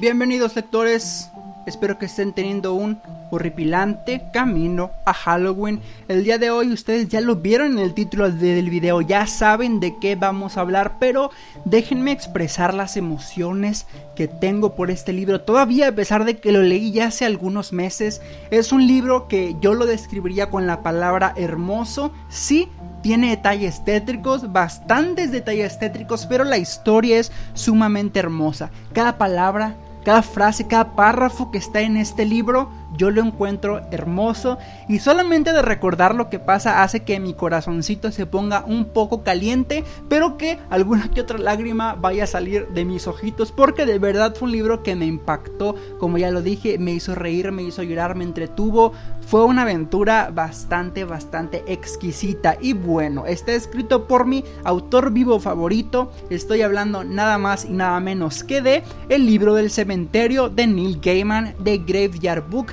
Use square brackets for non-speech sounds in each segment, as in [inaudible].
Bienvenidos lectores, espero que estén teniendo un horripilante camino a Halloween. El día de hoy ustedes ya lo vieron en el título del video, ya saben de qué vamos a hablar, pero déjenme expresar las emociones que tengo por este libro. Todavía a pesar de que lo leí ya hace algunos meses, es un libro que yo lo describiría con la palabra hermoso. Sí, tiene detalles tétricos, bastantes detalles tétricos, pero la historia es sumamente hermosa. Cada palabra, cada frase, cada párrafo que está en este libro yo lo encuentro hermoso. Y solamente de recordar lo que pasa hace que mi corazoncito se ponga un poco caliente, pero que alguna que otra lágrima vaya a salir de mis ojitos porque de verdad fue un libro que me impactó, como ya lo dije, me hizo reír, me hizo llorar, me entretuvo, fue una aventura bastante, bastante exquisita. Y bueno, está escrito por mi autor vivo favorito, estoy hablando nada más y nada menos que de El libro del cementerio de Neil Gaiman de Graveyard Book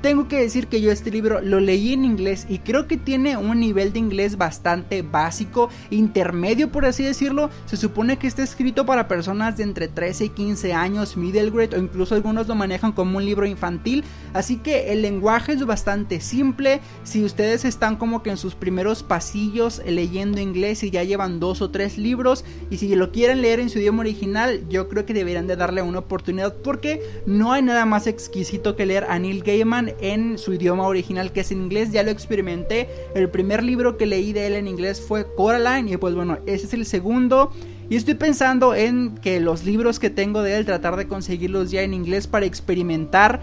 tengo que decir que yo este libro lo leí en inglés y creo que tiene un nivel de inglés bastante básico, intermedio por así decirlo. Se supone que está escrito para personas de entre 13 y 15 años, middle grade o incluso algunos lo manejan como un libro infantil. Así que el lenguaje es bastante simple. Si ustedes están como que en sus primeros pasillos leyendo inglés y ya llevan dos o tres libros y si lo quieren leer en su idioma original, yo creo que deberían de darle una oportunidad porque no hay nada más exquisito que leer a Neil Gaiman en su idioma original que es en inglés. Ya lo experimenté. El primer libro que leí de él en inglés fue Coraline y pues bueno, ese es el segundo. Y estoy pensando en que los libros que tengo de él tratar de conseguirlos ya en inglés para experimentar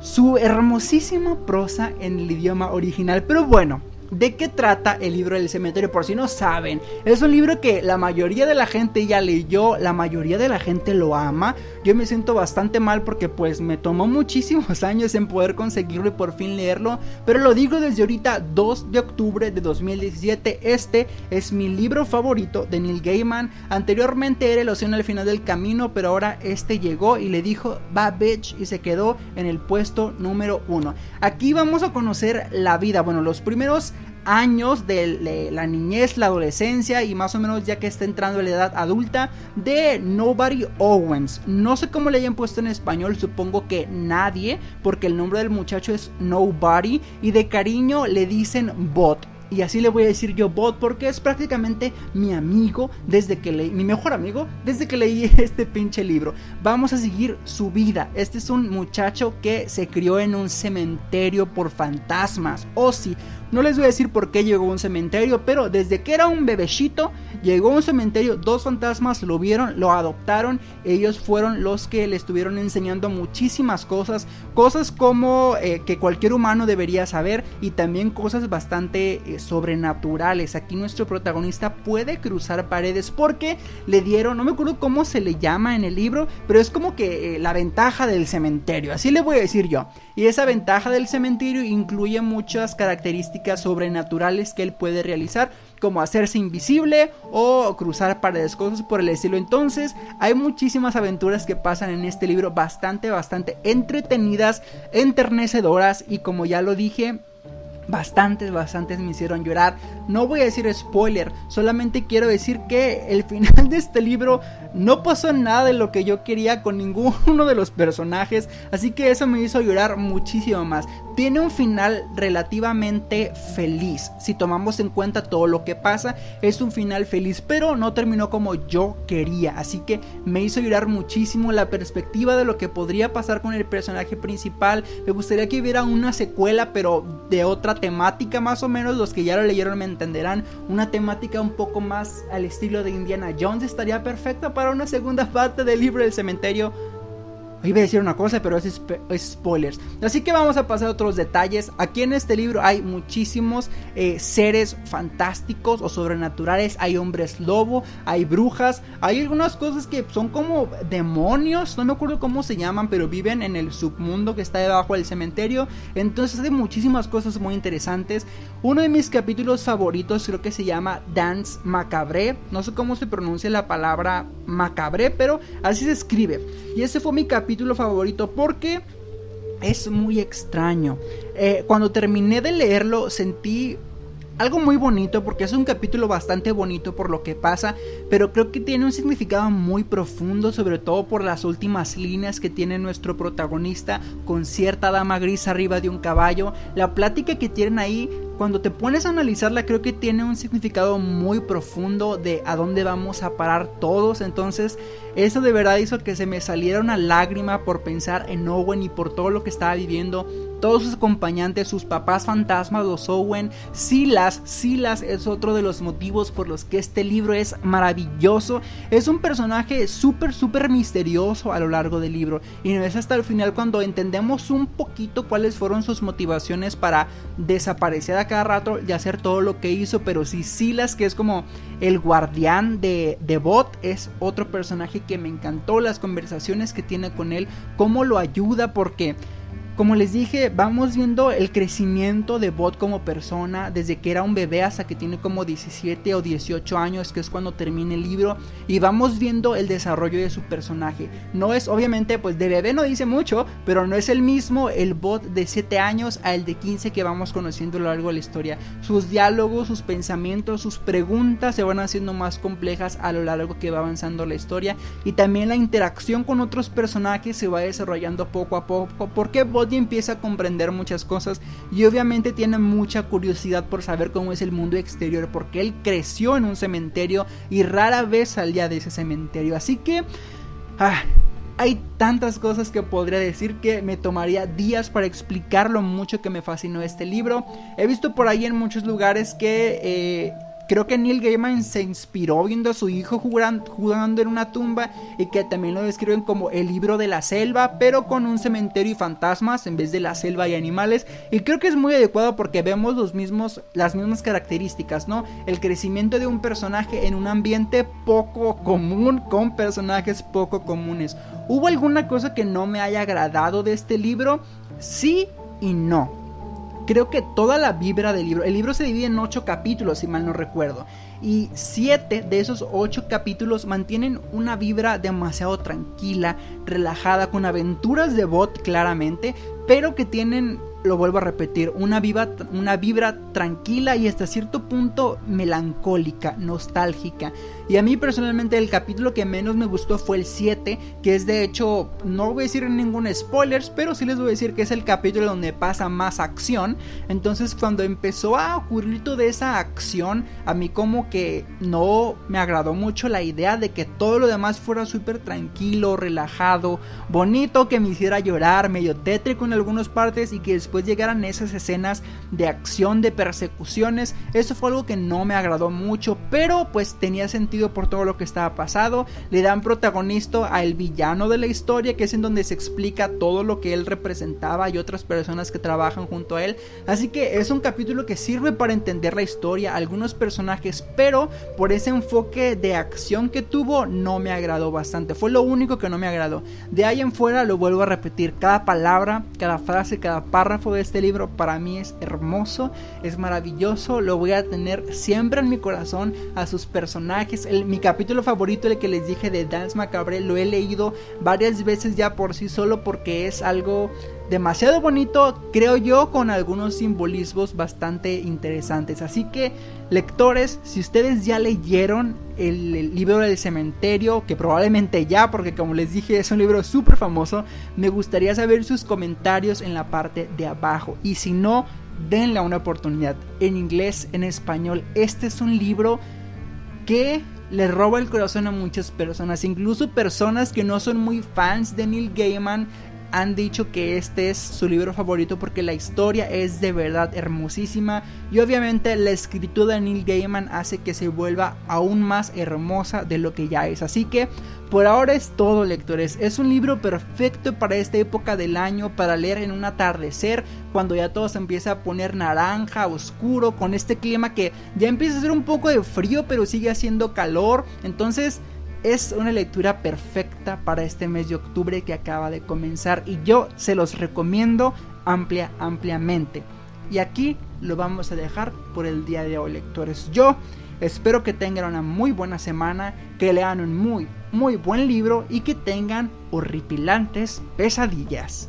su hermosísima prosa en el idioma original. Pero bueno, ¿De qué trata el libro del cementerio? Por si no saben, es un libro que la mayoría de la gente ya leyó, la mayoría de la gente lo ama. Yo me siento bastante mal porque pues me tomó muchísimos [laughs] años en poder conseguirlo y por fin leerlo. Pero lo digo desde ahorita 2 de octubre de 2017. Este es mi libro favorito de Neil Gaiman. Anteriormente era El Océano al final del camino, pero ahora este llegó y le dijo va bitch y se quedó en el puesto número 1. Aquí vamos a conocer la vida, bueno los primeros años de la niñez, la adolescencia y más o menos ya que está entrando en la edad adulta de Nobody Owens. No sé cómo le hayan puesto en español, supongo que nadie, porque el nombre del muchacho es Nobody y de cariño le dicen Bot. Y así le voy a decir yo bot porque es prácticamente mi amigo desde que leí, mi mejor amigo desde que leí [laughs] este pinche libro. Vamos a seguir su vida. Este es un muchacho que se crió en un cementerio por fantasmas. O si no les voy a decir por qué llegó a un cementerio, pero desde que era un bebecito, llegó a un cementerio, dos fantasmas lo vieron, lo adoptaron, ellos fueron los que le estuvieron enseñando muchísimas cosas, cosas como eh, que cualquier humano debería saber y también cosas bastante eh, sobrenaturales. Aquí nuestro protagonista puede cruzar paredes porque le dieron, no me acuerdo cómo se le llama en el libro, pero es como que eh, la ventaja del cementerio, así le voy a decir yo. Y esa ventaja del cementerio incluye muchas características sobrenaturales que él puede realizar, como hacerse invisible o cruzar paredes, cosas por el estilo. Entonces, hay muchísimas aventuras que pasan en este libro, bastante, bastante entretenidas, enternecedoras y como ya lo dije, bastantes, bastantes me hicieron llorar. No voy a decir spoiler, solamente quiero decir que el [laughs] final de este libro no pasó nada de lo que yo quería con ninguno de los personajes, así que eso me hizo llorar muchísimo más. Tiene un final relativamente feliz, si tomamos en cuenta todo lo que pasa, es un final feliz, pero no terminó como yo quería, así que me hizo llorar muchísimo la perspectiva de lo que podría pasar con el personaje principal. Me gustaría que hubiera una secuela, pero de otra temática más o menos, los que ya lo leyeron me entenderán, una temática un poco más al estilo de Indiana Jones estaría perfecta para una segunda [laughs] parte del libro del cementerio Iba a decir una cosa, pero es, spoilers. Así que vamos a pasar a otros detalles. Aquí en este libro hay muchísimos eh, seres fantásticos o sobrenaturales. Hay hombres lobo, hay brujas, hay algunas cosas que son como demonios. No me acuerdo cómo se llaman, pero viven en el submundo que está debajo del cementerio. Entonces hay muchísimas cosas muy interesantes. Uno de mis capítulos favoritos creo que se llama Dance Macabre. No sé cómo se pronuncia la palabra macabre, pero así se escribe. Y ese fue mi capítulo favorito porque es muy extraño. Eh, cuando terminé de leerlo sentí algo muy bonito porque es un capítulo bastante bonito por lo que pasa, pero creo que tiene un significado muy profundo, sobre todo por las últimas líneas que tiene nuestro protagonista con cierta dama gris arriba de un caballo. La plática que tienen ahí cuando te pones a analizarla creo que tiene un significado muy profundo de a dónde vamos a parar todos. Entonces eso de verdad hizo que se me saliera una lágrima por pensar en Owen y por todo lo que estaba viviendo. Todos sus acompañantes, sus papás fantasmas, los Owen, Silas. Silas es otro de los motivos por los que este libro es maravilloso. Es un personaje súper, súper misterioso a lo largo del libro. Y no es hasta el final cuando entendemos un poquito cuáles fueron sus motivaciones para desaparecer cada rato y hacer todo lo que hizo, pero si Silas, que es como el guardián de, de Bot, es otro personaje que me encantó, las conversaciones que tiene con él, cómo lo ayuda, porque como les dije, vamos viendo el crecimiento de Bot como persona desde que era un bebé hasta que tiene como 17 o 18 años, que es cuando termina el libro, y vamos viendo el desarrollo de su personaje. No es, obviamente, pues de bebé no dice mucho, pero no es el mismo el Bot de 7 años al de 15 que vamos conociendo a lo largo de la historia. Sus diálogos, sus pensamientos, sus preguntas se van haciendo más complejas a lo largo que va avanzando la historia, y también la interacción con otros personajes se va desarrollando poco a poco, porque Bot empieza a comprender muchas cosas y obviamente tiene mucha curiosidad por saber cómo es el mundo exterior porque él creció en un cementerio y rara vez salía de ese cementerio. Así que... Ah, hay tantas cosas que podría decir que me tomaría días para explicar lo mucho que me fascinó este libro. He visto por ahí en muchos lugares que eh, Creo que Neil Gaiman se inspiró viendo a su hijo jugando, en una tumba y que también lo describen como el libro de la selva, pero con un cementerio y fantasmas en vez de la selva y animales. Y creo que es muy adecuado porque vemos los mismos, las mismas características, ¿no? El crecimiento de un personaje en un ambiente poco común con personajes poco comunes. ¿Hubo alguna cosa que no me haya agradado de este libro? Sí y no creo que toda la vibra del libro, el libro se divide en ocho capítulos, si mal no recuerdo, y siete de esos ocho capítulos mantienen una vibra demasiado tranquila, relajada, con aventuras de bot claramente, pero que tienen lo vuelvo a repetir, una, una vibra tranquila y hasta cierto punto melancólica, nostálgica. Y a mí personalmente el capítulo que menos me gustó fue el 7, que es de hecho, no voy a decir ningún spoilers, pero sí les voy a decir que es el capítulo donde pasa más acción. Entonces cuando empezó a ocurrir toda esa acción, a mí como que no me agradó mucho la idea de que todo lo demás fuera súper tranquilo, relajado, bonito, que me hiciera llorar, medio tétrico en algunas partes y que después llegaran esas escenas de acción, de persecuciones. Eso fue algo que no me agradó mucho, pero pues tenía sentido por todo lo que estaba pasado. Le dan protagonista al villano de la historia, que es en donde se explica todo lo que él representaba y otras personas que trabajan junto a él. Así que es un capítulo que sirve para entender la historia, algunos personajes, pero por ese enfoque de acción que tuvo no me agradó bastante. Fue lo único que no me agradó. De ahí en fuera lo vuelvo a repetir, cada palabra, cada frase, cada párrafo de este libro para mí es hermoso, es maravilloso, lo voy a tener siempre en mi corazón a sus personajes, mi capítulo favorito, el que les dije de Dance Macabre, lo he leído varias veces ya por sí solo porque es algo demasiado bonito, creo yo, con algunos simbolismos bastante interesantes. Así que, lectores, si ustedes ya leyeron el, libro del cementerio, que probablemente ya, porque como les dije es un libro súper famoso, me gustaría saber sus comentarios en la parte de abajo. Y si no, denle una oportunidad. En inglés, en español, este es un libro que le roba el corazón a muchas personas, incluso personas que no son muy fans de Neil Gaiman han dicho que este es su libro favorito porque la historia es de verdad hermosísima y obviamente la escritura de Neil Gaiman hace que se vuelva aún más hermosa de lo que ya es. Así que por ahora es todo lectores, es un libro perfecto para esta época del año para leer en un atardecer cuando ya todo se empieza a poner naranja, oscuro, con este clima que ya empieza a ser un poco de frío pero sigue haciendo calor. Entonces es una lectura perfecta para este mes de octubre que acaba de comenzar y yo se los recomiendo amplia, ampliamente. Y aquí lo vamos a dejar por el día de hoy, lectores. Yo espero que tengan una muy buena semana, que lean un muy, muy buen libro y que tengan horripilantes pesadillas.